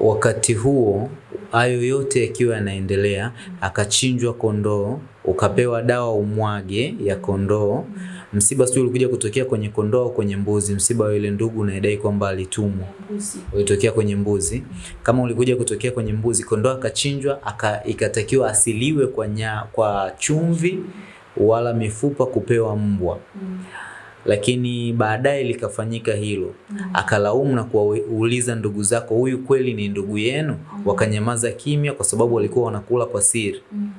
wakati huo hayo yote yakiwa yanaendelea, akachinjwa kondoo, ukapewa dawa umwage ya kondoo. Msiba sio ulikuja kutokea kwenye kondoo au kwenye mbuzi? Msiba wa ile ndugu unaedai kwamba alitumwa ulitokea kwenye mbuzi. Kama ulikuja kutokea kwenye mbuzi, kondoo akachinjwa, aka, ikatakiwa asiliwe kwa, nya, kwa chumvi wala mifupa kupewa mbwa lakini baadaye likafanyika hilo mm. akalaumu na kuwauliza ndugu zako huyu kweli ni ndugu yenu mm. wakanyamaza kimya kwa sababu walikuwa wanakula kwa siri mm.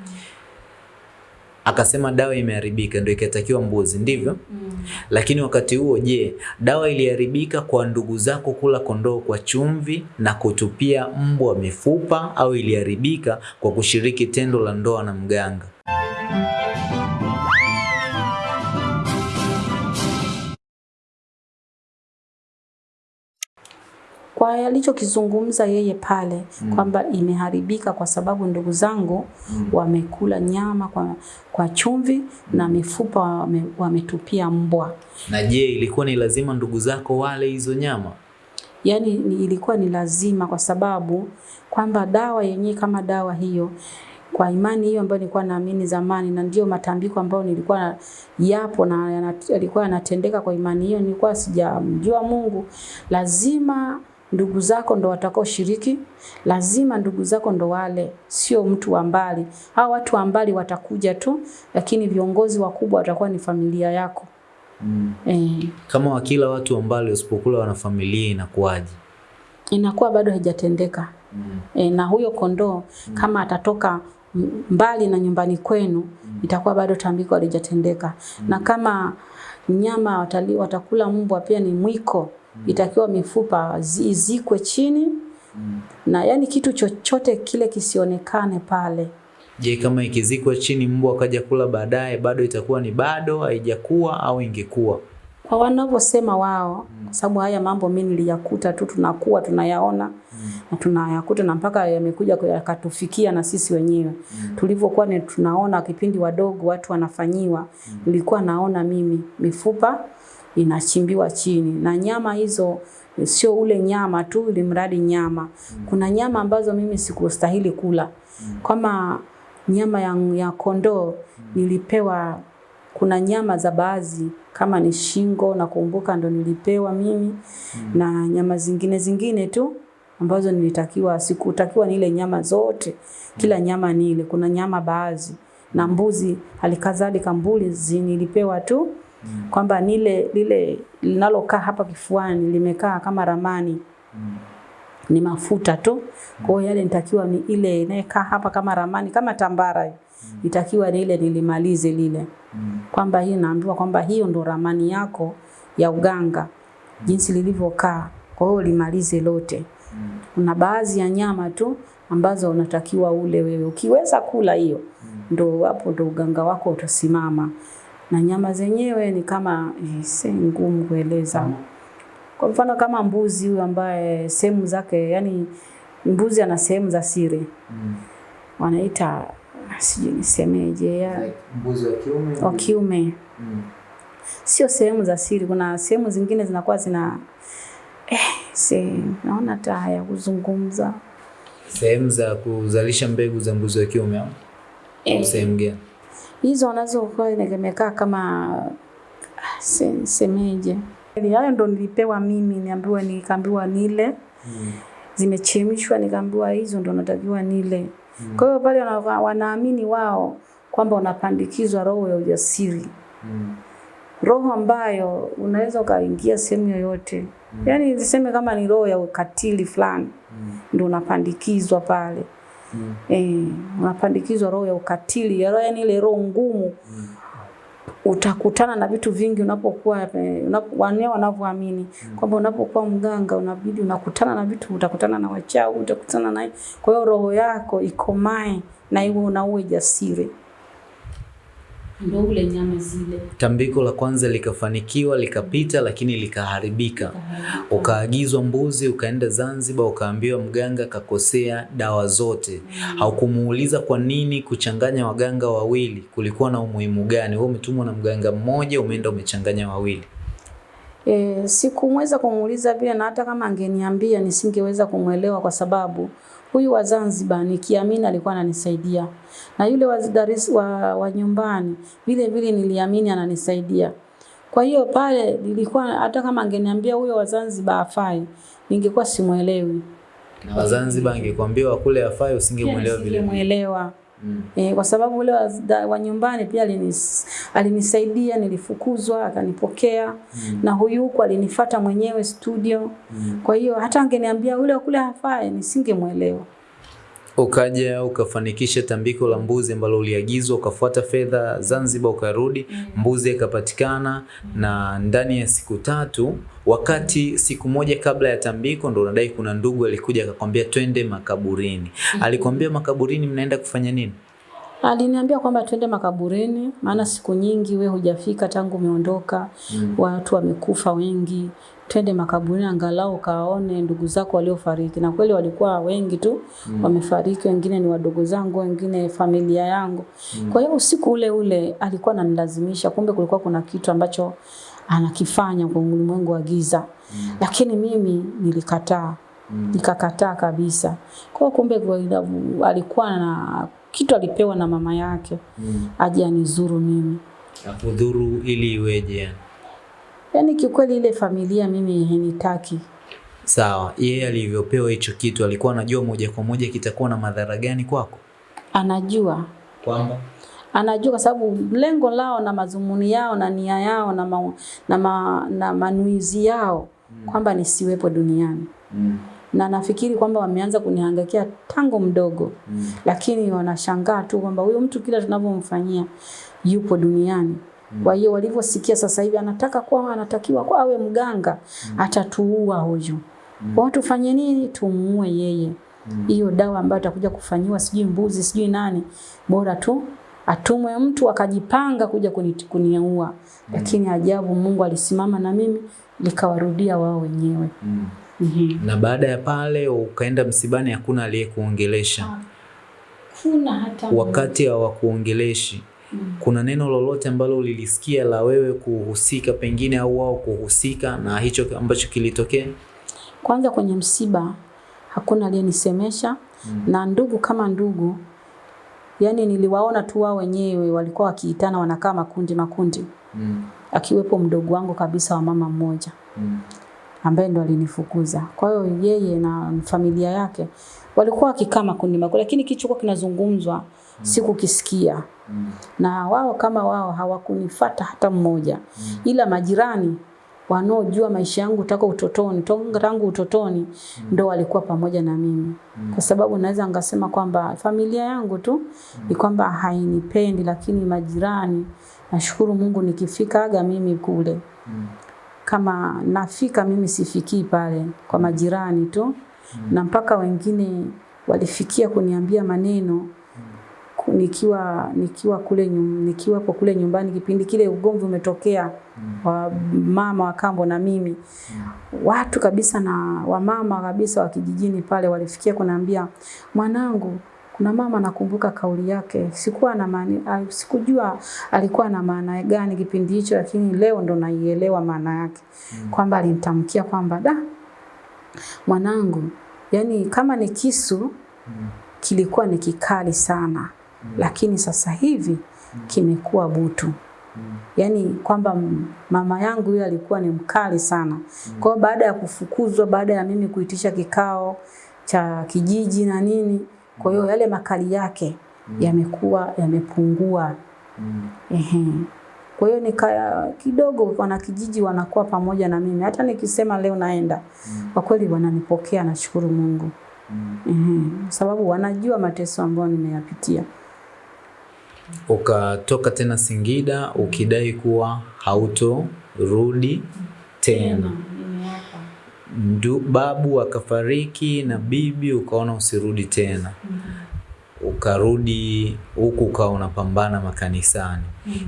akasema dawa imeharibika ndio ikatakiwa mbuzi ndivyo mm. lakini wakati huo je dawa iliharibika kwa ndugu zako kula kondoo kwa chumvi na kutupia mbwa mifupa au iliharibika kwa kushiriki tendo la ndoa na mganga kwa alichokizungumza yeye pale mm. kwamba imeharibika kwa sababu ndugu zangu mm. wamekula nyama kwa, kwa chumvi mm. na mifupa wame, wametupia mbwa. na je ilikuwa ni lazima ndugu zako wale hizo nyama Yaani ni, ilikuwa ni lazima kwa sababu kwamba dawa yenyewe kama dawa hiyo kwa imani hiyo ambayo nilikuwa naamini zamani na ndio matambiko ambayo nilikuwa yapo na yalikuwa yanatendeka kwa imani hiyo, nilikuwa sijamjua Mungu. Lazima ndugu zako ndo watakao shiriki, lazima ndugu zako ndo wale, sio mtu wa mbali. Hao watu wa mbali watakuja tu, lakini viongozi wakubwa watakuwa ni familia yako. mm. E. kama wakila watu wa mbali usipokula wana familia inakuwaje inakuwa bado haijatendeka. mm. E, na huyo kondoo mm. kama atatoka mbali na nyumbani kwenu mm. itakuwa bado tambiko halijatendeka. Mm. Na kama nyama watali, watakula mbwa pia ni mwiko, itakiwa mifupa zi- izikwe chini. Na yani kitu chochote kile kisionekane pale. je kama ikizikwa chini mbwa akaja kula baadaye bado itakuwa ni bado haijakuwa au ingekuwa? Kwa wanavyosema wao, kwa sababu haya mambo mimi niliyakuta tu, tunakuwa tunayaona na tunayakuta na mpaka yamekuja yakatufikia na sisi wenyewe. Tulivyokuwa ni tunaona kipindi wadogo watu wanafanyiwa, nilikuwa naona mimi mifupa inachimbiwa chini. Na nyama hizo sio ule nyama tu, ili mradi nyama. Kuna nyama ambazo mimi sikustahili kula. Kama nyama ya, ya kondoo nilipewa kuna nyama za baadhi kama ni shingo nakumbuka ndo nilipewa mimi. Na nyama zingine zingine tu ambazo nilitakiwa sikutakiwa nile nyama zote. Kila nyama nile kuna nyama baadhi. Na mbuzi halikadhalika mbuzi nilipewa tu kwamba nile lile linalokaa hapa kifuani limekaa kama ramani ni mafuta tu. Kwa hiyo yale nitakiwa ni ile inayekaa hapa kama ramani kama tambara nitakiwa Itakiwa ni ile nilimalize lile. Kwamba hii naambiwa kwamba hiyo ndo ramani yako ya uganga jinsi lilivyokaa. Kwa hiyo limalize lote. Kuna baadhi ya nyama tu ambazo unatakiwa ule wewe. Ukiweza kula hiyo ndo hapo ndo uganga wako utasimama. Na nyama zenyewe ni kama eh, si ngumu kueleza. Kwa mfano kama mbuzi huyu ambaye sehemu zake yani mbuzi ana sehemu za siri mm. wanaita sijui nisemeje ya mbuzi wa kiume wa kiume Mm. sio sehemu za siri. Kuna sehemu zingine zinakuwa zina eh, se, naona hata haya kuzungumza sehemu za kuzalisha mbegu za mbuzi wa kiume au Eh. sehemu gani hizo wanazokuwa imekaa kama se, semeje hayo ndo nilipewa mimi, niambiwa nikaambiwa nile mm. zimechemshwa, nikaambiwa hizo ndo natakiwa nile. mm. Kwa hiyo pale wanaamini wao kwamba unapandikizwa roho ya ujasiri, mm. roho ambayo unaweza ukaingia sehemu yoyote, mm. yaani niseme kama ni roho ya ukatili fulani, ndo unapandikizwa pale eh, unapandikizwa roho ya ukatili, ya roho yani ile roho ngumu mm utakutana na vitu vingi unapokuwa eh, wanavyoamini mm. kwamba unapokuwa mganga unabidi unakutana na vitu, utakutana na wachawi, utakutana na kwa hiyo roho yako ikomae na iwe na uwe jasiri, ndio ule nyama zile. Tambiko la kwanza likafanikiwa likapita lakini likaharibika. Ukaagizwa mbuzi ukaenda zanzibar ukaambiwa mganga kakosea dawa zote. Haukumuuliza kwa nini kuchanganya waganga wawili? Kulikuwa na umuhimu gani? Wewe umetumwa na mganga mmoja umeenda umechanganya wawili. E, sikumweza kumuuliza vile na hata kama angeniambia nisingeweza kumwelewa kwa sababu huyu wa Zanzibar nikiamini alikuwa ananisaidia na yule wa, Dar es- wa, wa nyumbani vile vile niliamini ananisaidia. Kwa hiyo pale nilikuwa hata kama angeniambia huyo wa Zanzibar afai, ningekuwa simuelewi. Na Wazanzibar angekwambia wa kule afai usingemuelewa vile vile. Mm. E, kwa sababu ule wa, da- wa nyumbani pia alinis, alinisaidia, nilifukuzwa akanipokea Mm. na huyu huku alinifata mwenyewe studio. Mm. Kwa hiyo hata angeniambia ule wa kule hafai, nisingemwelewa. Ukaja ukafanikisha tambiko la mbuzi ambalo uliagizwa, ukafuata fedha Zanzibar, ukarudi, mbuzi ikapatikana, na ndani ya siku tatu, wakati siku moja kabla ya tambiko, ndo unadai kuna ndugu alikuja akakwambia twende makaburini. Alikwambia makaburini mnaenda kufanya nini? Aliniambia kwamba twende makaburini, maana siku nyingi we hujafika tangu umeondoka, Mm. watu wamekufa wengi, twende makaburini angalau kaone ndugu zako waliofariki. Na kweli walikuwa wengi tu mm. wamefariki, wengine ni wadogo zangu, wengine familia yangu. mm. Kwa hiyo usiku ule ule alikuwa ananilazimisha, kumbe kulikuwa kuna kitu ambacho anakifanya kwa ulimwengu wa giza, mm. lakini mimi nilikataa mm. nikakataa kabisa. Kwa hiyo kumbe kwa- alikuwa na kitu alipewa na mama yake Mm. aje anizuru mimi. Akudhuru ili iweje? yani? Yaani kiukweli ile familia mimi henitaki. Sawa, yeye alivyopewa hicho kitu alikuwa anajua moja kwa moja kitakuwa na madhara gani kwako? Anajua Kwamba anajua kwa sababu lengo lao na mazumuni yao na nia yao na, ma, na, ma, na manuizi yao mm. kwamba nisiwepo duniani, mm. na nafikiri kwamba wameanza kunihangaikia tangu mdogo, Mm. lakini wanashangaa tu kwamba huyo mtu kila tunavyomfanyia yupo duniani. Kwa hiyo walivyosikia sasa hivi anataka kuwa anatakiwa kwa awe mganga, atatuua huyu. Kwa hiyo tufanye nini? Tumuue yeye. Hiyo dawa ambayo atakuja kufanyiwa sijui mbuzi sijui nani, bora tu atumwe mtu akajipanga kuja kuniua. kuniua. Lakini ajabu, Mungu alisimama na mimi, likawarudia wao wenyewe. Mm. Mhm. Na baada ya pale ukaenda msibani, hakuna aliyekuongelesha. Kuna hata Wakati hawakuongeleshi, kuna neno lolote ambalo ulilisikia la wewe kuhusika pengine au wao kuhusika na hicho ambacho kilitokea? Kwanza kwenye msiba hakuna aliyenisemesha mm. na ndugu kama ndugu, yani niliwaona tu wao wenyewe walikuwa wakiitana, wanakaa makundi makundi, Mm. akiwepo mdogo wangu kabisa wa mama mmoja Mm. ambaye ndo alinifukuza. Kwa hiyo yeye na familia yake walikuwa wakikaa makundi makundi, lakini kichokuwa kinazungumzwa sikukisikia, Mm. na wao kama wao hawakunifata hata mmoja, mm. ila majirani wanaojua maisha yangu toka utotoni tangu utotoni mm. ndo walikuwa pamoja na mimi, mm. kwa sababu naweza ngasema kwamba familia yangu tu ni kwamba hainipendi, lakini majirani, nashukuru Mungu nikifikaga mimi kule Mm. kama nafika mimi sifikii pale kwa majirani tu mm. na mpaka wengine walifikia kuniambia maneno nikiwa nikiwa kule nyum, kwa kule nyumbani kipindi kile ugomvi umetokea wa mama wa kambo na mimi. Watu kabisa na wamama kabisa wa kijijini pale walifikia kuniambia mwanangu kuna mama nakumbuka kauli yake. Sikuwa na maana sikujua alikuwa na maana gani kipindi hicho lakini leo ndo naielewa maana yake. Kwamba alinitamkia kwamba da mwanangu yani kama ni kisu kilikuwa ni kikali sana lakini sasa hivi kimekuwa butu yaani kwamba mama yangu yule alikuwa ni mkali sana. Kwa hiyo baada ya kufukuzwa, baada ya mimi kuitisha kikao cha kijiji na nini, kwa hiyo yale makali yake yamekuwa yamepungua. Mm. Ehe. Kwa hiyo nika kidogo wanakijiji wanakuwa pamoja na mimi, hata nikisema leo naenda, kwa kweli wananipokea, nashukuru Mungu. Mm. Sababu wanajua mateso ambayo nimeyapitia. Ukatoka tena Singida ukidai kuwa hautorudi tena. Ndu, babu akafariki na bibi ukaona usirudi tena. Ukarudi huku ukawa unapambana makanisani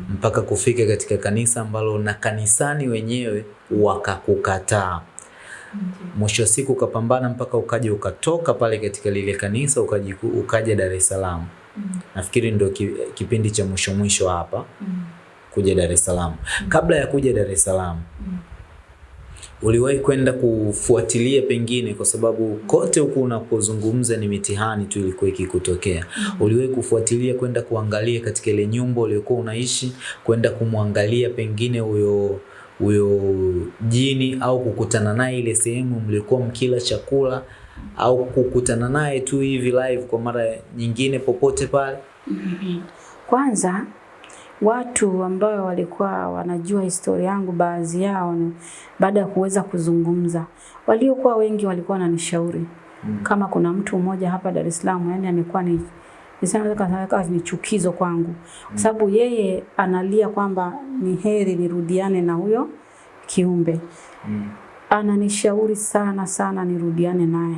mpaka kufika katika kanisa ambalo na kanisani wenyewe wakakukataa. Mwisho wa siku ukapambana mpaka ukaja ukatoka pale katika lile kanisa ukaji, ukaja Dar es Salaam. Nafikiri ndio ki, kipindi cha mwisho mwisho hapa kuja Dar es Salaam. Kabla ya kuja Dar es Salaam uliwahi kwenda kufuatilia pengine, kwa sababu kote huku unapozungumza ni mitihani tu ilikuwa ikikutokea. Uliwahi kufuatilia kwenda kuangalia katika ile nyumba uliokuwa unaishi, kwenda kumwangalia pengine huyo huyo jini au kukutana naye ile sehemu mlikuwa mkila chakula au kukutana naye tu hivi live kwa mara nyingine popote pale? Kwanza watu ambao walikuwa wanajua historia yangu, baadhi yao baada ya kuweza kuzungumza, waliokuwa wengi walikuwa wananishauri mm. kama kuna mtu mmoja hapa Dar es Salaam, yani amekuwa ni nisema ni chukizo kwangu, kwa sababu yeye analia kwamba ni heri nirudiane na huyo kiumbe Mm. Ananishauri sana sana nirudiane naye.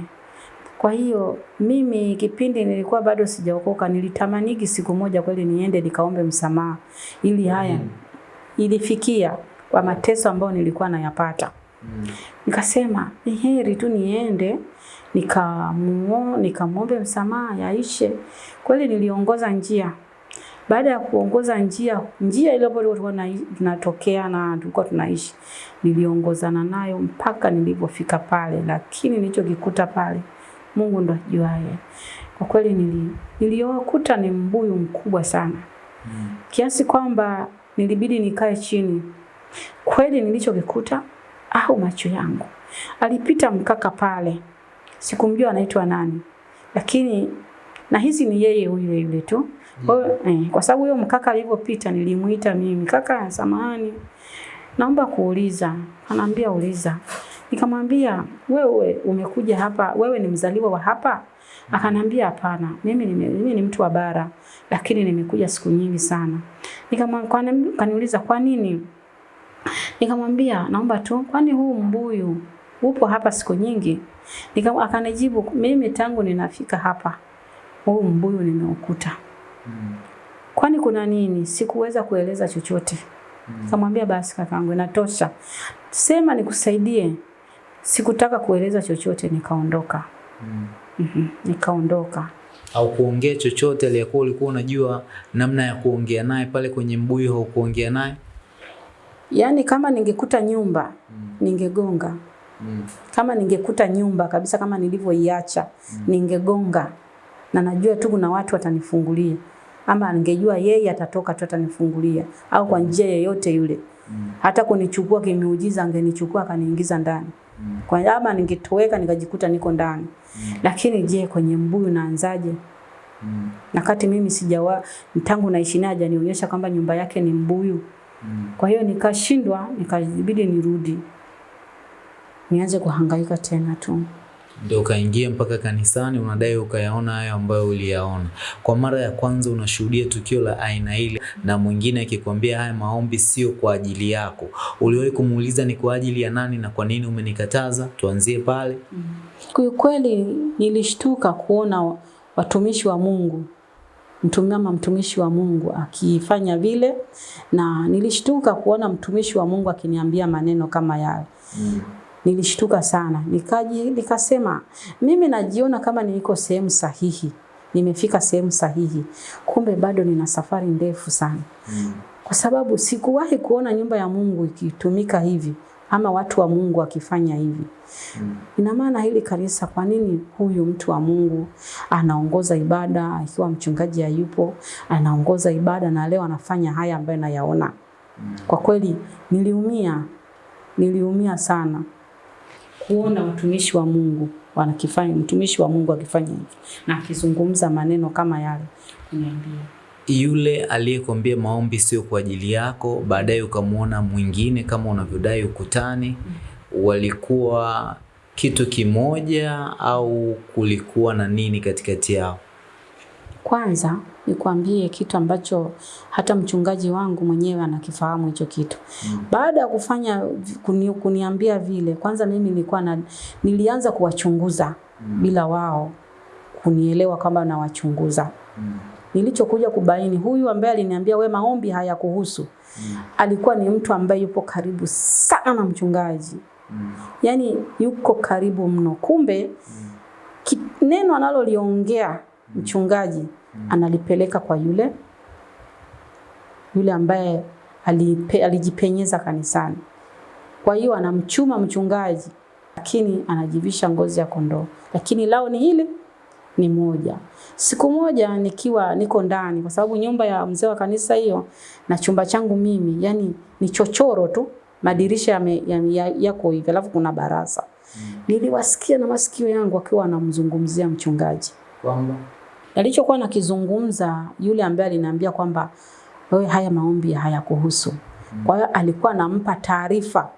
Kwa hiyo mimi kipindi nilikuwa bado sijaokoka, nilitamaniki siku moja kweli niende nikaombe msamaha, ili haya ilifikia kwa mateso ambayo nilikuwa nayapata. Mm. Nikasema ni heri tu niende nikamuo nikamwombe msamaha yaishe. Kweli niliongoza njia. Baada ya kuongoza njia, njia ile ambayo tulikuwa tunatokea na tulikuwa tunaishi, niliongozana nayo mpaka nilipofika pale, lakini nilichokikuta pale Mungu ndo ajuaye. Kwa kweli nili, niliokuta ni mbuyu mkubwa sana Mm. kiasi kwamba nilibidi nikae chini. Kweli nilichokikuta au macho yangu, alipita mkaka pale, sikumjua anaitwa nani, lakini nahisi ni yeye yule yule tu. Kwa, hiyo, eh, kwa sababu huyo mkaka alivyopita nilimuita mimi, kaka, samahani, naomba kuuliza. Anaambia uliza. Nikamwambia wewe umekuja hapa, wewe ni mzaliwa wa hapa? Akanambia hapana, mimi, mimi ni mtu wa bara, lakini nimekuja siku nyingi sana. Kaniuliza kwa nini? Nikamwambia naomba tu, kwani huu mbuyu upo hapa siku nyingi? Nikam, akanijibu mimi tangu ninafika hapa huu mbuyu nimeukuta. Mm. Kwani kuna nini? Sikuweza kueleza chochote. kamwambia basi kakaangu, inatosha, sema nikusaidie. Sikutaka kueleza chochote, nikaondoka. Mm. Mhm, Nikaondoka. au kuongea chochote aliyekuwa ulikuwa unajua namna ya kuongea naye pale kwenye mbuyu au kuongea naye? Yaani kama ningekuta nyumba Mm. ningegonga. Mm. Kama ningekuta nyumba kabisa kama nilivyoiacha mm. ningegonga, na najua tu kuna watu watanifungulia, ama ningejua yeye atatoka tu atanifungulia, au kwa njia yoyote yule. Mm. Hata kunichukua kimeujiza, angenichukua akaniingiza ndani Mm. kwa ama ningetoweka nikajikuta niko ndani. Lakini je, kwenye mbuyu naanzaje? Mm. Na kati mimi sijawa tangu naishi naye hajanionyesha kwamba nyumba yake ni mbuyu. Mm. Kwa hiyo nikashindwa, nikabidi nirudi nianze kuhangaika tena tu. Ndio ukaingia mpaka kanisani, unadai ukayaona hayo ambayo uliyaona. Kwa mara ya kwanza unashuhudia tukio la aina ile, na mwingine akikwambia haya maombi sio kwa ajili yako, uliwahi kumuuliza ni kwa ajili ya nani na kwa nini umenikataza? Tuanzie pale. Kiukweli nilishtuka kuona watumishi wa Mungu mtumama mtumishi wa Mungu akifanya vile, na nilishtuka kuona mtumishi wa Mungu akiniambia maneno kama yale. Mm. Nilishtuka sana, nikaji nikasema mimi najiona kama niko sehemu sahihi, nimefika sehemu sahihi, kumbe bado nina safari ndefu sana, Mm. kwa sababu sikuwahi kuona nyumba ya Mungu ikitumika hivi ama watu wa Mungu wakifanya hivi. Mm. Ina maana hili kanisa, kwa nini huyu mtu wa Mungu anaongoza ibada akiwa mchungaji hayupo, anaongoza ibada na leo anafanya haya ambayo nayaona? Kwa kweli niliumia, niliumia sana kuona watumishi wa Mungu wanakifanya, mtumishi wa Mungu akifanya hivyo na akizungumza maneno kama yale kuniambia. Yule aliyekwambia maombi sio kwa ajili yako, baadaye ukamwona mwingine kama unavyodai ukutani, walikuwa kitu kimoja au kulikuwa na nini katikati yao? Kwanza nikwambie kitu ambacho hata mchungaji wangu mwenyewe anakifahamu hicho kitu. Mm. Baada ya kufanya kuni, kuniambia vile, kwanza mimi nilikuwa na, nilianza kuwachunguza mm. bila wao kunielewa kwamba nawachunguza. Nilichokuja kubaini huyu ambaye aliniambia we maombi hayakuhusu alikuwa ni mtu ambaye yupo karibu sana na mchungaji, Mm. yaani yuko karibu mno. Kumbe mm. neno analoliongea mchungaji analipeleka kwa yule yule ambaye alipe, alijipenyeza kanisani. Kwa hiyo anamchuma mchungaji, lakini anajivisha ngozi ya kondoo, lakini lao ni hili ni moja. Siku moja nikiwa niko ndani, kwa sababu nyumba ya mzee wa kanisa hiyo na chumba changu mimi, yani ni chochoro tu, madirisha yame- ya- ya- yako hivi, alafu kuna baraza. Niliwasikia na masikio yangu akiwa anamzungumzia mchungaji. Kwamba Alichokuwa nakizungumza yule ambaye aliniambia kwamba wewe haya maombi hayakuhusu. Kwa hiyo alikuwa anampa taarifa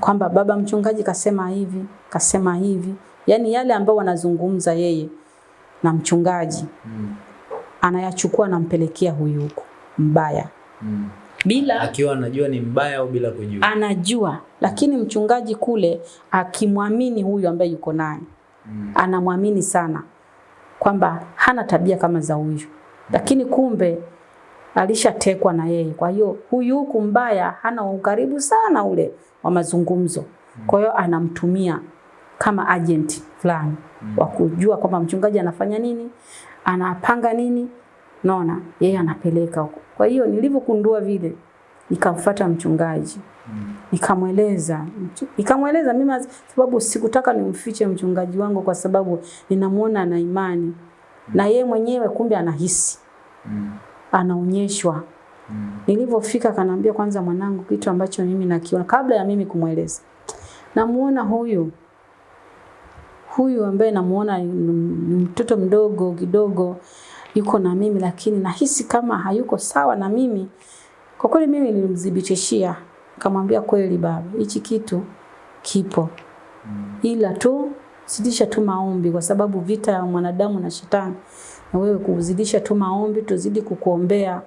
kwamba baba mchungaji kasema hivi, kasema hivi. Yaani yale ambayo wanazungumza yeye na mchungaji anayachukua anampelekea huyu huko mbaya. Bila akiwa anajua ni mbaya au bila kujua. anajua, lakini mchungaji kule akimwamini huyu ambaye yuko naye anamwamini sana kwamba hana tabia kama za huyu, lakini kumbe alishatekwa na yeye. Kwa hiyo huyu huku mbaya hana ukaribu sana ule wa mazungumzo, kwa hiyo anamtumia kama agent fulani wa kujua kwamba mchungaji anafanya nini, anapanga nini, naona yeye anapeleka huko. Kwa hiyo nilivyokundua vile, nikamfuata mchungaji nikamweleza. Nikamweleza mimi sababu sikutaka nimfiche mchungaji wangu kwa sababu ninamuona ana imani. Na ye mwenyewe kumbe anahisi. Anaonyeshwa. Nilivyofika kanaambia kwanza mwanangu kitu ambacho mimi nakiona kabla ya mimi kumweleza. Namuona huyu. Huyu ambaye namuona mtoto mdogo kidogo yuko na mimi lakini nahisi kama hayuko sawa na mimi. Kwa kweli mimi nilimdhibitishia nikamwambia kweli baba hichi kitu kipo. Ila tu zidisha tu maombi kwa sababu vita ya mwanadamu na shetani na wewe kuzidisha tu maombi tuzidi kukuombea.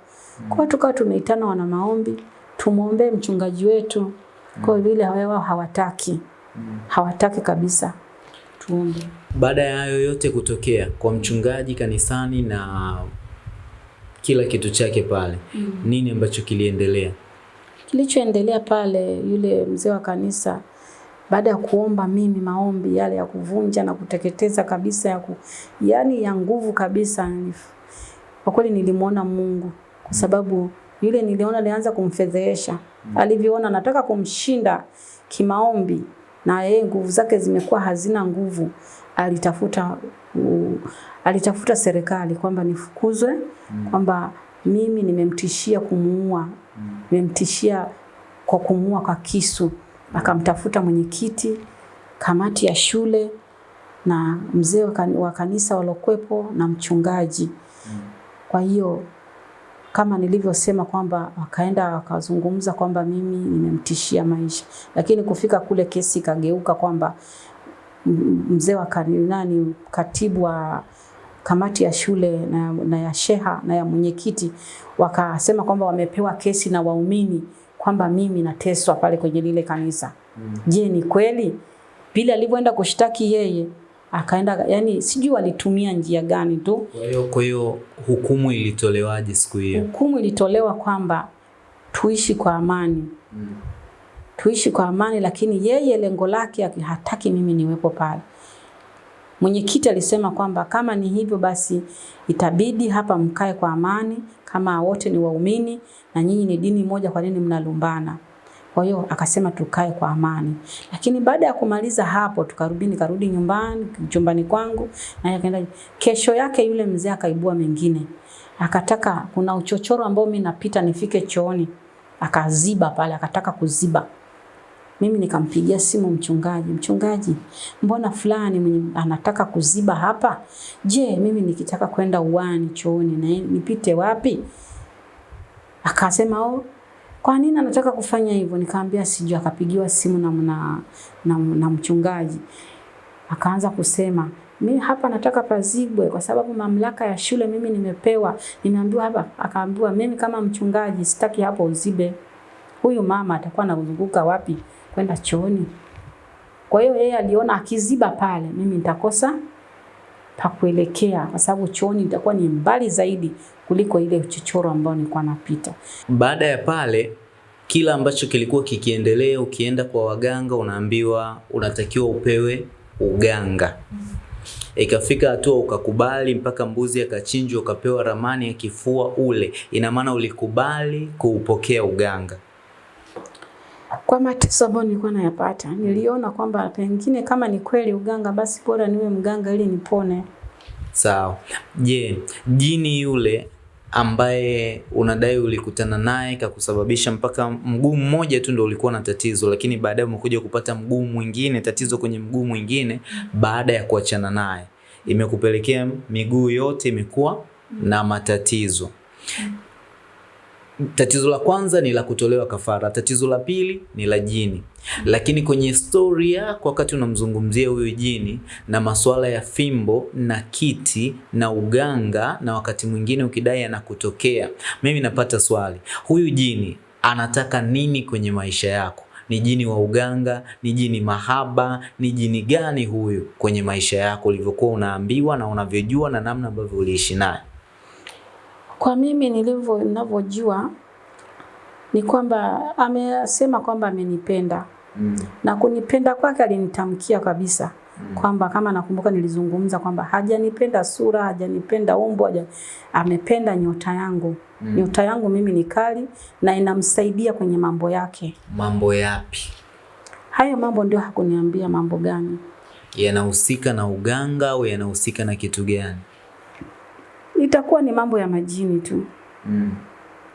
Kwa tukawa tumeitana wana maombi tumwombee mchungaji wetu. Kwa vile wao hawataki. Hawataki kabisa tuombe. Baada ya hayo yote kutokea kwa mchungaji kanisani na kila kitu chake pale, mm. nini ambacho kiliendelea? Kilichoendelea pale, yule mzee wa kanisa baada ya kuomba mimi maombi yale ya kuvunja na kuteketeza kabisa ya ku, yani ya nguvu kabisa, kwa kweli nilimwona Mungu. Kwa sababu yule niliona alianza kumfedhehesha, alivyoona nataka kumshinda kimaombi na yeye nguvu zake zimekuwa hazina nguvu, alitafuta uh, alitafuta serikali kwamba nifukuzwe, kwamba mimi nimemtishia kumuua, nimemtishia kwa kumua kwa kisu. Akamtafuta mwenyekiti, kamati ya shule na mzee wa kanisa walokwepo na mchungaji. Kwa hiyo kama nilivyosema kwamba wakaenda wakazungumza kwamba mimi nimemtishia maisha, lakini kufika kule kesi ikageuka kwamba mzee wa kanisa, nani katibu wa kamati ya shule na, na ya sheha na ya mwenyekiti wakasema kwamba wamepewa kesi na waumini kwamba mimi nateswa pale kwenye lile kanisa. Je, ni kweli? Bila alivyoenda kushtaki yeye akaenda, yani sijui walitumia njia gani tu Kwa hiyo kwa hiyo hukumu ilitolewaje siku hiyo? hukumu ilitolewa kwamba tuishi kwa amani Mm. tuishi kwa amani, lakini yeye lengo lake aki- hataki mimi niwepo pale. Mwenyekiti alisema kwamba kama ni hivyo basi itabidi hapa mkae kwa amani, kama wote ni waumini na nyinyi ni dini moja, kwa nini mnalumbana? Kwa hiyo akasema tukae kwa amani, lakini baada ya kumaliza hapo tukarudi, nikarudi nyumbani chumbani kwangu, na akaenda. Kesho yake yule mzee akaibua mengine, akataka kuna uchochoro ambao mimi napita nifike chooni, akaziba pale, akataka kuziba mimi nikampigia simu mchungaji, mchungaji, mbona fulani mwenye anataka kuziba hapa? Je, mimi nikitaka kwenda uwani chooni na nipite wapi? Akasema oh, kwa nini anataka kufanya hivyo? Nikamwambia sijui. Akapigiwa simu na, na, na, na mchungaji akaanza kusema mimi hapa nataka pazibwe kwa sababu mamlaka ya shule mimi nimepewa, nimeambiwa hapa. Akaambiwa mimi kama mchungaji sitaki hapo uzibe. Huyu mama atakuwa anazunguka wapi kwenda chooni? Kwa hiyo yeye aliona akiziba pale mimi nitakosa pa kuelekea, kwa sababu chooni nitakuwa ni mbali zaidi kuliko ile uchochoro ambao nilikuwa napita. Baada ya pale kila ambacho kilikuwa kikiendelea, ukienda kwa waganga unaambiwa unatakiwa upewe uganga. Ikafika hatua ukakubali mpaka mbuzi akachinjwa ukapewa ramani ya kifua ule. Ina maana ulikubali kuupokea uganga. Kwa mateso ambayo nilikuwa nayapata, niliona kwamba pengine kama ni kweli uganga, basi bora niwe mganga ili nipone. Sawa. Je, jini yule ambaye unadai ulikutana naye kakusababisha mpaka mguu mmoja tu ndio ulikuwa na tatizo, lakini baadaye umekuja kupata mguu mwingine, tatizo kwenye mguu mwingine baada ya kuachana naye, imekupelekea miguu yote imekuwa na matatizo. Tatizo la kwanza ni la kutolewa kafara, tatizo la pili ni la jini. Lakini kwenye stori yako, wakati unamzungumzia huyu jini na masuala ya fimbo na kiti na uganga, na wakati mwingine ukidai anakutokea, mimi napata swali, huyu jini anataka nini kwenye maisha yako? Ni jini wa uganga? Ni jini mahaba? Ni jini gani huyu kwenye maisha yako, ulivyokuwa unaambiwa na unavyojua na namna ambavyo uliishi naye? Kwa mimi nilivyo ninavyojua ni kwamba amesema kwamba amenipenda Mm. na kunipenda kwake alinitamkia kabisa mm. kwamba kama nakumbuka nilizungumza kwamba hajanipenda sura, hajanipenda umbo, haja, amependa nyota yangu. mm. Nyota yangu mimi ni kali na inamsaidia kwenye mambo yake. Mambo yapi Hayo mambo ndio hakuniambia mambo gani. yanahusika na uganga au yanahusika na kitu gani? Itakuwa ni mambo ya majini tu. Mm.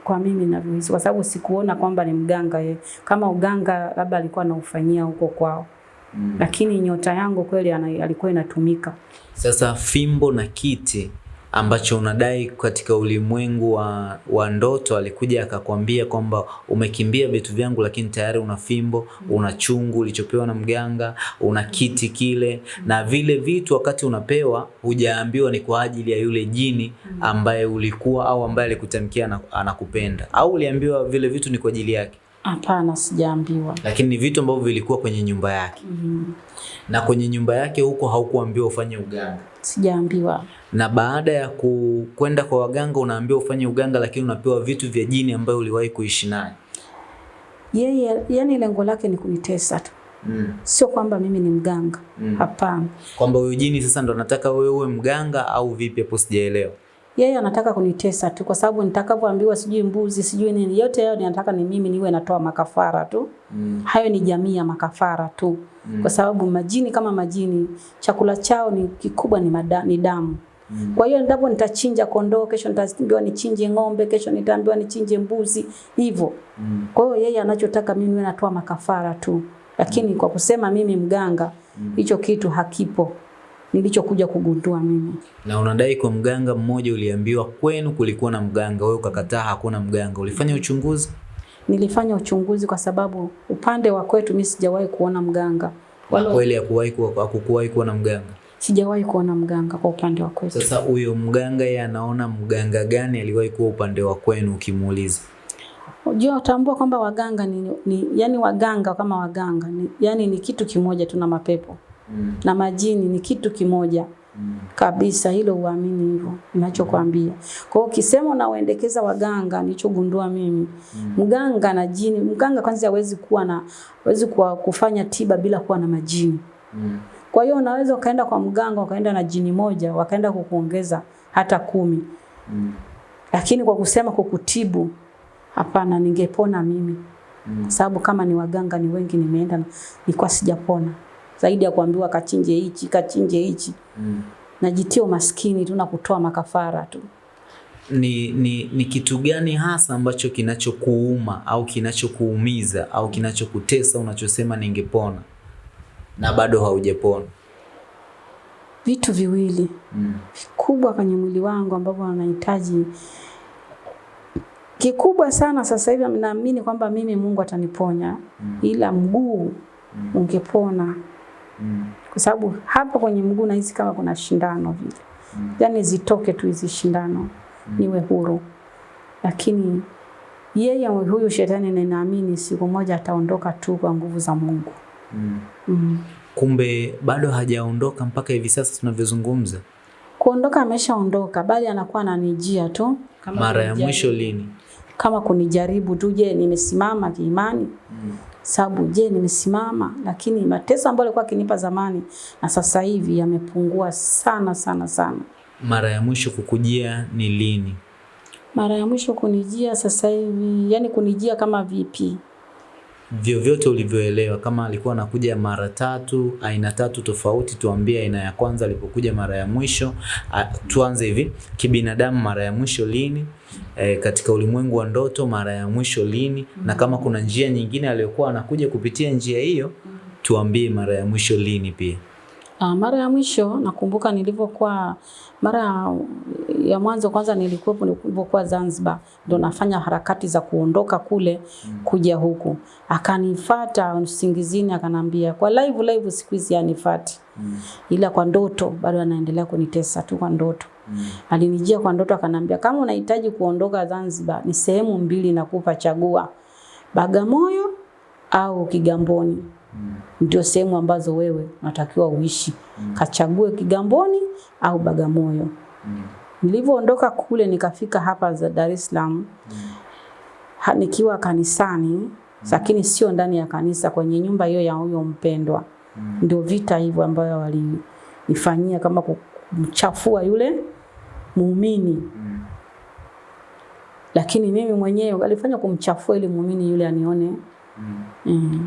kwa mimi navyohisi, kwa sababu sikuona kwamba ni mganga ye. Kama uganga labda alikuwa anaufanyia huko kwao, Mm. lakini nyota yangu kweli alikuwa inatumika. Sasa fimbo na kiti ambacho unadai katika ulimwengu wa, wa ndoto alikuja akakwambia kwamba umekimbia vitu vyangu, lakini tayari una fimbo, una chungu ulichopewa na mganga, una kiti kile, na vile vitu wakati unapewa hujaambiwa ni kwa ajili ya yule jini ambaye ulikuwa au ambaye alikutamkia anakupenda, au uliambiwa vile vitu ni kwa ajili yake, Hapana, sijaambiwa. lakini ni vitu ambavyo vilikuwa kwenye nyumba yake, Mm -hmm. na kwenye nyumba yake huko haukuambiwa ufanye uganga Sijaambiwa. Na baada ya ku- kwenda kwa waganga unaambiwa ufanye uganga, lakini unapewa vitu vya jini ambayo uliwahi kuishi naye. Yeye yeah, yani lengo lake ni kunitesa tu, Mm. sio kwamba mimi ni mganga. Mm. Hapana, Kwamba huyu jini sasa ndo anataka wewe uwe mganga au vipi? Hapo sijaelewa. yeye anataka kunitesa tu, kwa sababu nitakapoambiwa sijui mbuzi sijui nini, yote hayo ninataka ni mimi niwe natoa makafara tu. Mm. Hayo ni jamii ya makafara tu, mm. kwa sababu majini kama majini, chakula chao ni kikubwa ni, mada, ni damu. Mm. Kwa hiyo ndipo nitachinja kondoo, kesho nitaambiwa nichinje ng'ombe, kesho nitaambiwa nichinje mbuzi, hivyo. Mm. Kwa hiyo yeye anachotaka mimi niwe natoa makafara tu, lakini kwa kusema mimi mganga, hicho kitu hakipo, nilichokuja kugundua mimi. Na unadai kwa mganga mmoja uliambiwa kwenu kulikuwa na mganga, wewe ukakataa hakuna mganga. Ulifanya uchunguzi? Nilifanya uchunguzi kwa sababu upande wa kwetu mimi sijawahi kuona mganga, Kwa wala kweli hakuwahi kuwa kuwa na mganga. Sijawahi kuona mganga kwa upande wa kwetu. Sasa huyo mganga yeye anaona mganga gani aliwahi kuwa upande wa kwenu ukimuuliza? Unajua utambua kwamba waganga ni, ni yani waganga kama waganga ni, yani ni kitu kimoja tuna mapepo Mm. na majini ni kitu kimoja Mm. kabisa, hilo uamini hivyo ninachokwambia. Kwa hiyo ukisema unauendekeza waganga, nilichogundua mimi mm. mganga na jini, mganga kwanza hawezi kuwa na hawezi kufanya tiba bila kuwa na majini. Mm. Kwa hiyo unaweza ukaenda kwa mganga ukaenda na jini moja wakaenda kukuongeza hata kumi, Mm. lakini kwa kusema kukutibu, hapana, ningepona mimi Mm. sababu kama ni waganga ni wengi, nimeenda nilikuwa sijapona, zaidi ya kuambiwa kachinje hichi kachinje hichi, Mm. najitia umaskini tu na kutoa makafara tu. ni, ni, ni kitu gani hasa ambacho kinachokuuma au kinachokuumiza au kinachokutesa unachosema ningepona na bado haujepona Vitu viwili Mm. kubwa kwenye mwili wangu ambavyo wanahitaji kikubwa sana sasa hivi naamini kwamba mimi Mungu ataniponya, mm. ila mguu mm. ungepona, Mm. kwa sababu hapa kwenye mguu nahisi kama kuna shindano vile, mm. yani zitoke tu hizi shindano mm. niwe huru, lakini yeye huyu shetani ninaamini siku moja ataondoka tu kwa nguvu za Mungu. Mm. Mm. Kumbe bado hajaondoka mpaka hivi sasa tunavyozungumza. Kuondoka ameshaondoka, bali anakuwa ananijia tu kama Mara ya mwisho lini? kama kunijaribu tu, je, nimesimama kiimani? Mm. Sababu je, nimesimama? Lakini mateso ambayo alikuwa akinipa zamani na sasa hivi yamepungua sana sana sana. Mara ya mwisho kukujia ni lini? Mara ya mwisho kunijia sasa hivi, yani kunijia kama vipi? Vyovyote ulivyoelewa, kama alikuwa anakuja mara tatu, aina tatu tofauti, tuambie aina ya kwanza alipokuja mara ya mwisho. Tuanze hivi, kibinadamu mara ya mwisho lini? E, katika ulimwengu wa ndoto mara ya mwisho lini? Na kama kuna njia nyingine aliyokuwa anakuja kupitia njia hiyo, tuambie mara ya mwisho lini pia. Uh, mara ya mwisho nakumbuka nilivyokuwa mara ya mwanzo kwanza nilikuwepo nilivyokuwa Zanzibar, ndo nafanya harakati za kuondoka kule kuja huku, akanifata usingizini, akanambia kwa live live, siku hizi anifati ila kwa ndoto bado anaendelea kunitesa tu kwa ndoto. Mm. Alinijia kwa ndoto akanambia, kama unahitaji kuondoka Zanzibar, ni sehemu mbili nakupa, chagua. Bagamoyo au Kigamboni ndio sehemu ambazo wewe unatakiwa uishi. mm. Kachague Kigamboni au Bagamoyo. mm. Nilivyoondoka kule nikafika hapa za Dar es Salaam ha, nikiwa kanisani lakini sio ndani ya kanisa, kwenye nyumba hiyo ya huyo mpendwa. mm. Ndio vita hivyo ambayo walinifanyia kama kumchafua yule muumini mm. lakini mimi mwenyewe alifanya kumchafua ili muumini yule anione mm.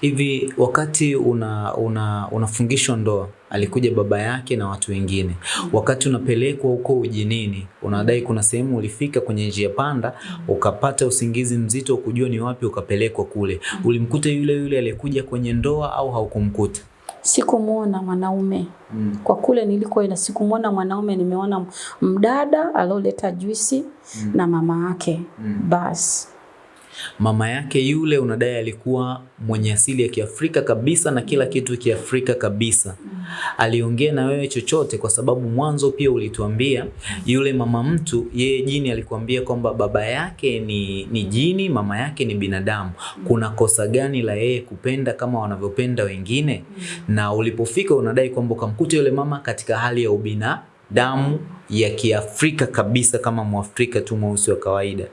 Hivi wakati una, una, unafungishwa ndoa alikuja baba yake na watu wengine. Wakati unapelekwa huko ujinini, unadai kuna sehemu ulifika kwenye njia panda ukapata usingizi mzito, ukujua ni wapi ukapelekwa kule. Ulimkuta yule yule aliyekuja kwenye ndoa au haukumkuta? Sikumwona mwanaume Mm. kwa kule nilikoenda, sikumwona mwanaume. Nimeona mdada alioleta juisi mm. na mama yake mm. basi. Mama yake yule unadai alikuwa mwenye asili ya Kiafrika kabisa na kila kitu Kiafrika kabisa. Aliongea na wewe chochote? Kwa sababu mwanzo pia ulituambia yule mama mtu, yeye jini alikuambia kwamba baba yake ni, ni jini, mama yake ni binadamu. Kuna kosa gani la yeye kupenda kama wanavyopenda wengine? Na ulipofika unadai kwamba ukamkuta yule mama katika hali ya ubina damu ya Kiafrika kabisa kama Mwafrika tu mweusi wa kawaida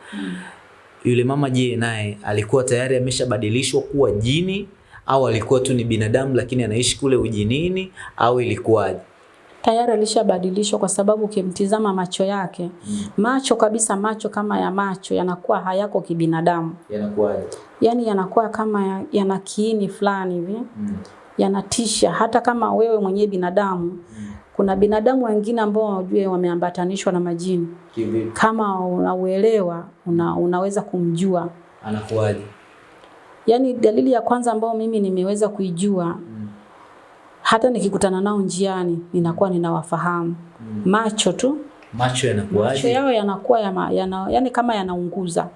yule mama je, naye alikuwa tayari ameshabadilishwa kuwa jini au alikuwa tu ni binadamu lakini anaishi kule ujinini au ilikuwaje? Tayari alishabadilishwa kwa sababu ukimtizama macho yake macho kabisa, macho kama ya macho yanakuwa hayako kibinadamu, Yanakuwaje? Yani yanakuwa kama ya- yana kiini fulani hivi yanatisha. Hata kama wewe mwenyewe binadamu, kuna binadamu wengine ambao wajue wameambatanishwa na majini. Kivipi? Kama unauelewa una, unaweza kumjua. Anakuwaje? Yaani dalili ya kwanza ambayo mimi nimeweza kuijua mm. hata nikikutana nao njiani ninakuwa ninawafahamu mm. macho tu, Macho macho yao yanakuwa yana, yana, yani kama yanaunguza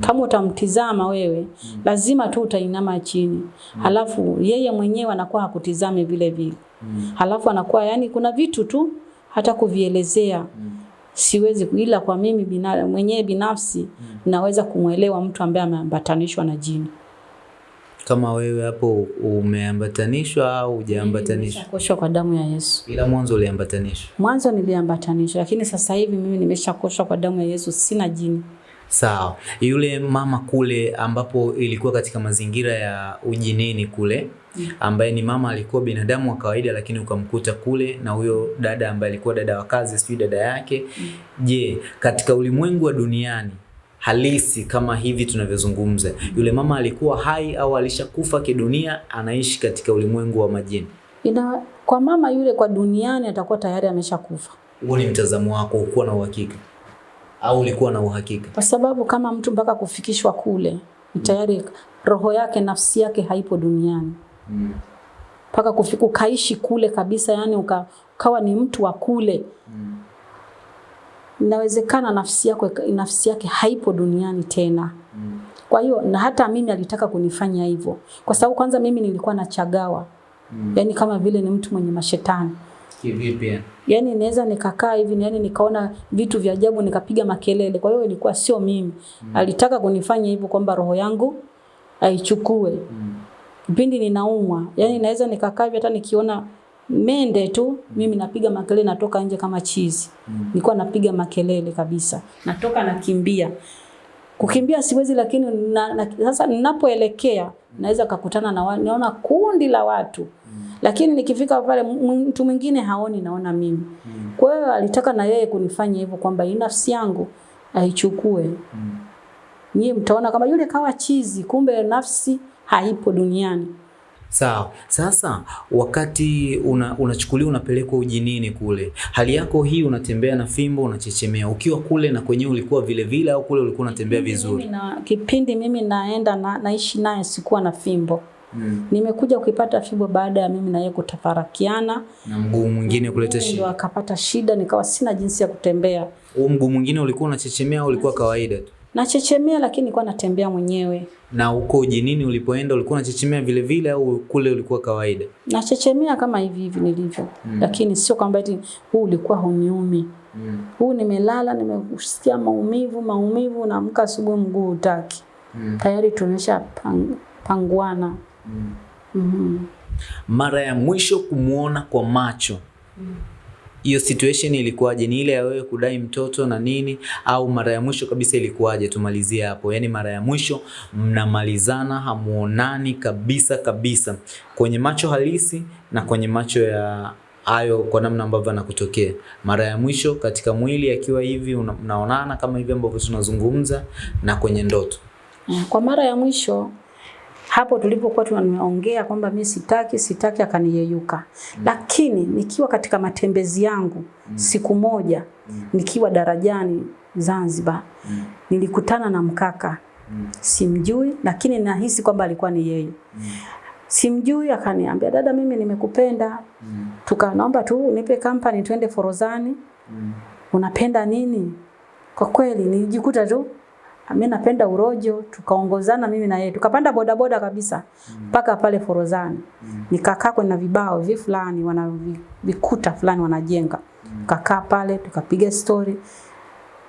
kama utamtizama wewe mm. lazima tu utainama chini, mm. alafu yeye mwenyewe anakuwa hakutizami vile vile, mm. halafu anakuwa yani, kuna vitu tu hata kuvielezea mm. siwezi, ila kwa mimi bina, mwenyewe binafsi mm. naweza kumwelewa mtu ambaye ameambatanishwa na jini. Kama wewe hapo umeambatanishwa au hujaambatanishwa? Nimeshakoshwa kwa damu ya Yesu. Ila mwanzo uliambatanishwa. Mwanzo niliambatanishwa, lakini sasa hivi mimi nimeshakoshwa kwa damu ya Yesu, sina jini. Sawa. Yule mama kule ambapo ilikuwa katika mazingira ya ujinini kule ambaye ni mama alikuwa binadamu wa kawaida lakini ukamkuta kule na huyo dada ambaye alikuwa dada wa kazi sijui dada yake. Je, katika ulimwengu wa duniani halisi kama hivi tunavyozungumza, yule mama alikuwa hai au alishakufa kidunia, anaishi katika ulimwengu wa majini? Ina, kwa mama yule kwa duniani atakuwa tayari ameshakufa, Huo ni mtazamo wako, ukuwa na uhakika au ulikuwa na uhakika? kwa sababu kama mtu mpaka kufikishwa kule ni tayari roho yake nafsi yake haipo duniani mpaka kufika ukaishi kule kabisa, yani uka, ukawa ni mtu wa kule mm. inawezekana nafsi yako nafsi yake haipo duniani tena. mm. Kwa hiyo na hata mimi alitaka kunifanya hivyo, kwa sababu kwanza mimi nilikuwa nachagawa yani kama vile ni mtu mwenye mashetani Kivipi? yani naweza nikakaa hivi yani nikaona vitu vya ajabu nikapiga makelele. Kwa hiyo ilikuwa sio mimi, Mm. alitaka kunifanya hivyo kwamba roho yangu aichukue kipindi ninaumwa, yani naweza nikakaa hivi hata nikiona mende tu mimi napiga makelele, natoka nje kama chizi. Mm. Nilikuwa napiga makelele kabisa, natoka nakimbia. Kukimbia siwezi, lakini na, na, sasa ninapoelekea naweza kukutana na naona kundi la watu lakini nikifika pale mtu mwingine haoni, naona mimi. Mm. Kwa hiyo alitaka na yeye kunifanya hivyo kwamba hii nafsi yangu aichukue. Mm. Nyie mtaona kama yule kawa chizi, kumbe nafsi haipo duniani. Sawa. Sasa wakati una, unachukuliwa unapelekwa ujinini kule, hali yako hii, unatembea na fimbo, unachechemea, ukiwa kule na kwenyewe ulikuwa vile vile au kule ulikuwa unatembea vizuri? Mimi na, kipindi mimi naenda na, naishi naye sikuwa na fimbo Mm. nimekuja kuipata fibo baada ya mimi na yeye kutafarakiana, Na mguu mwingine kuleta ndio shida. akapata shida, nikawa sina jinsi ya kutembea. Huo mguu mwingine ulikuwa unachechemea au ulikuwa kawaida tu? Nachechemea lakini nilikuwa natembea mwenyewe. Na huko jinini ulipoenda ulikuwa unachechemea vile vile au kule ulikuwa kawaida? Nachechemea kama hivi hivi nilivyo, Mm. lakini sio kwamba eti huu ulikuwa huniumi. Mm. Huu nimelala, nimesikia maumivu maumivu, naamka asubuhi mguu utaki Mm. tayari tumesha pang, panguana. Mm. Mhm. Mara ya mwisho kumwona kwa macho hiyo mm. situation ilikuwaje? Ni ile ya wewe kudai mtoto na nini, au mara ya mwisho kabisa ilikuwaje? Tumalizie hapo, yaani mara ya mwisho mnamalizana, hamuonani kabisa kabisa, kwenye macho halisi na kwenye macho ya hayo, kwa namna ambavyo anakutokea. Mara ya mwisho katika mwili akiwa hivi, unaonana kama hivi ambavyo tunazungumza, na kwenye ndoto. Kwa mara ya mwisho hapo tulipokuwa tunaongea kwamba mimi sitaki sitaki, akaniyeyuka Mm. lakini nikiwa katika matembezi yangu mm. siku moja mm. nikiwa darajani Zanzibar mm. nilikutana na mkaka mm. simjui, lakini nahisi kwamba alikuwa ni yeye. mm. Simjui, akaniambia dada, mimi nimekupenda, tuka naomba tu nipe company twende Forozani. Unapenda nini? Kwa kweli nilijikuta tu mimi napenda urojo, tukaongozana mimi na yeye, tukapanda bodaboda kabisa mpaka pale Forozani. Nikakaa kwenye vibao vi fulani, wana vikuta fulani wanajenga, Mm. Kakaa pale tukapiga story,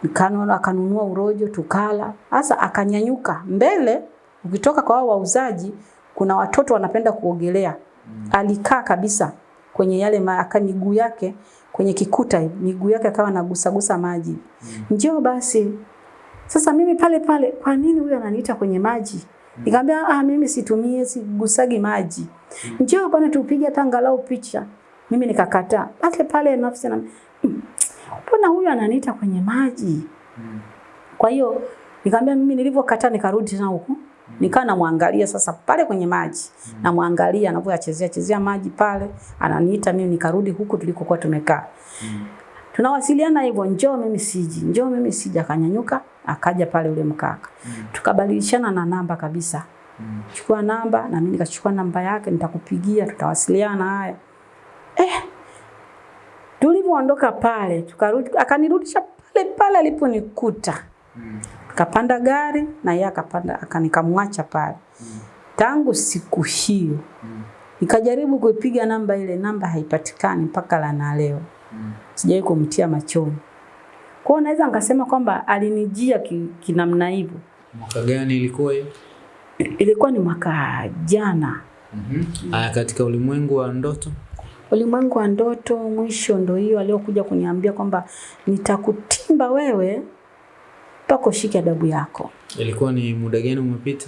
Nikanona akanunua urojo tukala. Sasa akanyanyuka mbele, ukitoka kwa wao wauzaji, kuna watoto wanapenda kuogelea. Mm. Alikaa kabisa kwenye yale aka miguu yake kwenye kikuta miguu yake akawa anagusagusa maji. Mm. Njoo basi. Sasa mimi pale pale, kwa nini huyu ananiita kwenye maji? Nikamwambia ah, mimi situmie sigusagi maji. Njoo bwana tupige hata angalau picha. Mimi nikakataa. Pale pale nafsi na "Mm, mbona huyu ananiita kwenye maji? Kwa hiyo nikamwambia mimi nilivyokataa nikarudi tena huko. Nikaa namwangalia sasa pale kwenye maji. Namwangalia anavyochezea chezea maji pale, ananiita mimi nikarudi huku tulikokuwa tumekaa. Tunawasiliana hivyo, njoo mimi siji, njoo mimi siji. Akanyanyuka akaja pale ule mkaka, mm. tukabadilishana na namba kabisa. mm. Chukua namba na mimi nikachukua namba yake, nitakupigia, tutawasiliana. Haya eh, tulivyoondoka pale tukarudi, akanirudisha pale pale aliponikuta. mm. kapanda gari na yeye akapanda, akanikamwacha pale. mm. Tangu siku hiyo mm. nikajaribu kuipiga namba ile, namba haipatikani mpaka la na leo mm. sijawahi kumtia machoni. Kwa hiyo naweza nikasema kwamba alinijia kinamna ki- hivyo. Mwaka gani ilikuwa hiyo? Ilikuwa ni mwaka jana, Aya, katika ulimwengu wa ndoto ulimwengu wa ndoto mwisho ndo hiyo aliyokuja kuniambia kwamba nitakutimba wewe mpaka ushike adabu yako. ilikuwa ni muda gani umepita?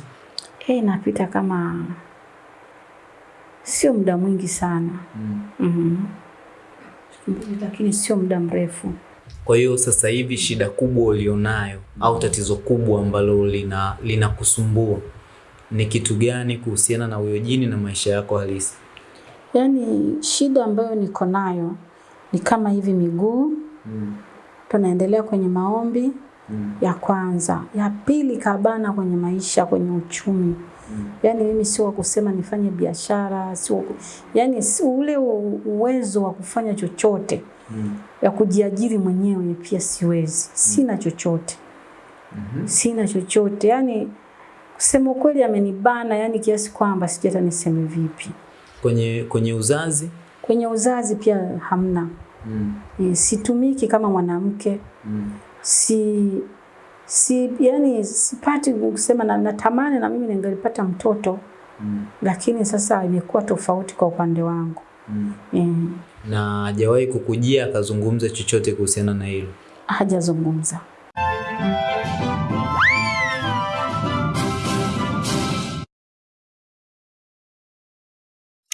Eh, inapita kama sio muda mwingi sana mm Mm -hmm. lakini sio muda mrefu. Kwa hiyo sasa hivi shida kubwa ulionayo au tatizo kubwa ambalo lina linakusumbua ni kitu gani kuhusiana na huyo jini na maisha yako halisi? Yaani shida ambayo niko nayo ni kama hivi miguu mm. tunaendelea kwenye maombi mm. ya kwanza, ya pili kabana kwenye maisha, kwenye uchumi. mm. Yaani mimi sio wa kusema nifanye biashara, sio yaani ule uwezo wa kufanya chochote ya kujiajiri mwenyewe pia siwezi, sina chochote, mm -hmm. sina chochote. yani, kusema ukweli amenibana, yani kiasi kwamba sijui hata niseme vipi. Kwenye kwenye uzazi Kwenye uzazi pia hamna, mm. e, situmiki kama mwanamke mm. si si yani sipati kusema na natamani na mimi ningelipata mtoto mm. lakini sasa imekuwa tofauti kwa upande wangu mm. e, na hajawahi kukujia akazungumza chochote kuhusiana na hilo. hajazungumza